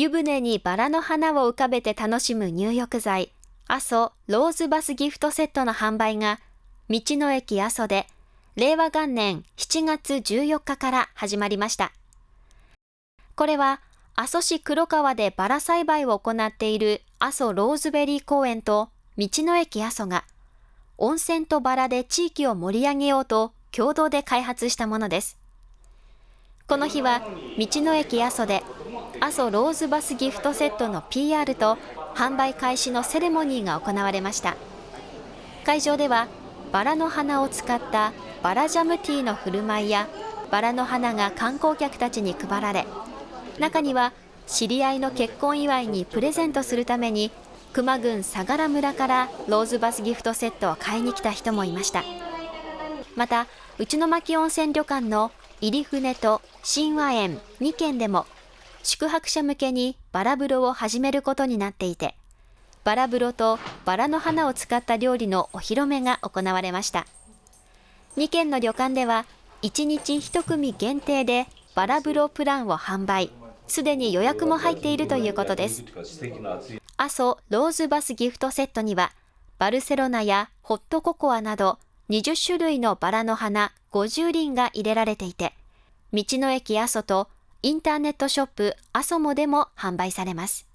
湯船にバラの花を浮かべて楽しむ入浴剤、阿蘇ローズバスギフトセットの販売が、道の駅阿蘇で、令和元年7月14日から始まりました。これは、阿蘇市黒川でバラ栽培を行っている阿蘇ローズベリー公園と道の駅阿蘇が、温泉とバラで地域を盛り上げようと共同で開発したものです。この日は、道の駅阿蘇で、阿蘇ローズバスギフトセットの PR と販売開始のセレモニーが行われました。会場では、バラの花を使ったバラジャムティーの振る舞いや、バラの花が観光客たちに配られ、中には知り合いの結婚祝いにプレゼントするために熊郡相良村からローズバスギフトセットを買いに来た人もいましたまた内巻温泉旅館の入船と神話園2軒でも宿泊者向けにバラ風呂を始めることになっていてバラ風呂とバラの花を使った料理のお披露目が行われました2軒の旅館では1日1組限定でバラ風呂プランを販売すでに予約も入っているということです。阿蘇ローズバスギフトセットには、バルセロナやホットココアなど20種類のバラの花50輪が入れられていて、道の駅阿蘇とインターネットショップアソモでも販売されます。